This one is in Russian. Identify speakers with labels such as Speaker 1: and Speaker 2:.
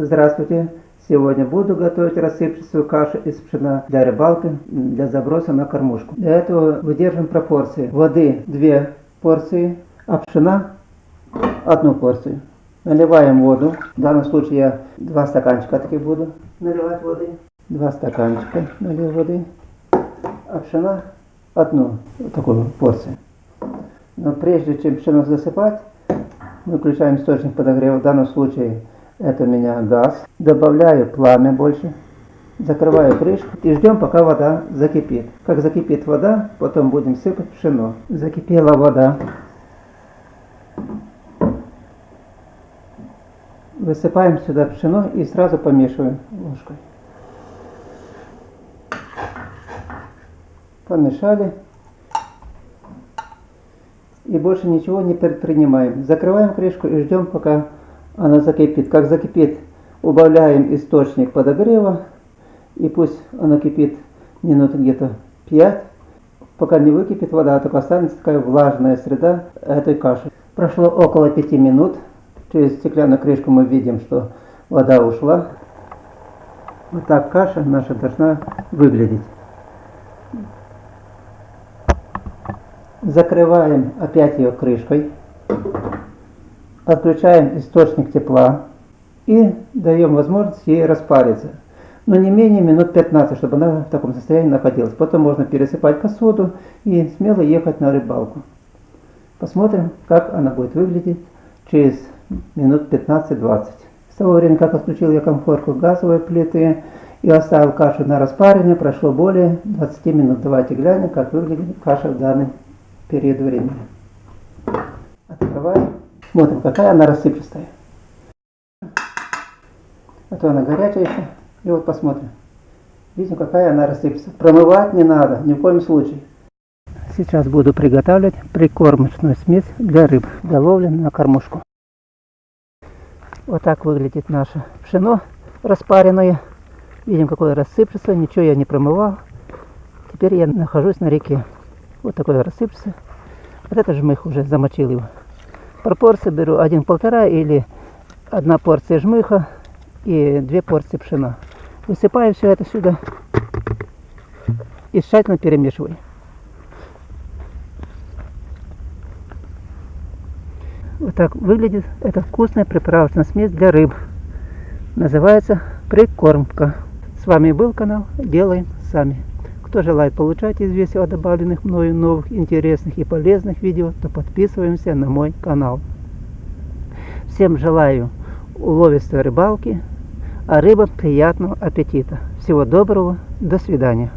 Speaker 1: Здравствуйте! Сегодня буду готовить рассыпчатую кашу из пшена для рыбалки, для заброса на кормушку. Для этого выдерживаем пропорции. Воды 2 порции, а пшена 1 порцию. Наливаем воду. В данном случае я 2 стаканчика таких буду наливать воды. 2 стаканчика налил воды. А пшена одну такую порцию. Но прежде чем пшено засыпать, мы включаем источник подогрева. В данном случае это у меня газ. Добавляю пламя больше. Закрываю крышку и ждем, пока вода закипит. Как закипит вода, потом будем сыпать пшено. Закипела вода. Высыпаем сюда пшено и сразу помешиваем ложкой. Помешали. И больше ничего не предпринимаем. Закрываем крышку и ждем, пока она закипит. Как закипит, убавляем источник подогрева. И пусть она кипит минут где-то 5. Пока не выкипит вода, только останется такая влажная среда этой каши. Прошло около 5 минут. Через стеклянную крышку мы видим, что вода ушла. Вот так каша наша должна выглядеть. Закрываем опять ее крышкой. Отключаем источник тепла и даем возможность ей распариться. Но не менее минут 15, чтобы она в таком состоянии находилась. Потом можно пересыпать посуду и смело ехать на рыбалку. Посмотрим, как она будет выглядеть через минут 15-20. С того времени, как отключил я комфорку газовой плиты и оставил кашу на распаривание, прошло более 20 минут. Давайте глянем, как выглядит каша в данный период времени. Открываем. Смотрим, какая она рассыпчатая. А то она горячая еще. И вот посмотрим. Видим, какая она рассыпется. Промывать не надо, ни в коем случае. Сейчас буду приготавливать прикормочную смесь для рыб, для ловли на кормушку. Вот так выглядит наше пшено распаренное. Видим, какое рассыпется. Ничего я не промывал. Теперь я нахожусь на реке. Вот такое рассыпется. Вот это жмых уже замочил его. Пропорции беру один полтора или одна порция жмыха и две порции пшена. Высыпаю все это сюда и тщательно перемешиваю. Вот так выглядит эта вкусная приправочная смесь для рыб. Называется прикормка. С вами был канал Делаем Сами. Кто желает получать известия о добавленных мною новых интересных и полезных видео, то подписываемся на мой канал. Всем желаю уловистой рыбалки, а рыбам приятного аппетита. Всего доброго, до свидания.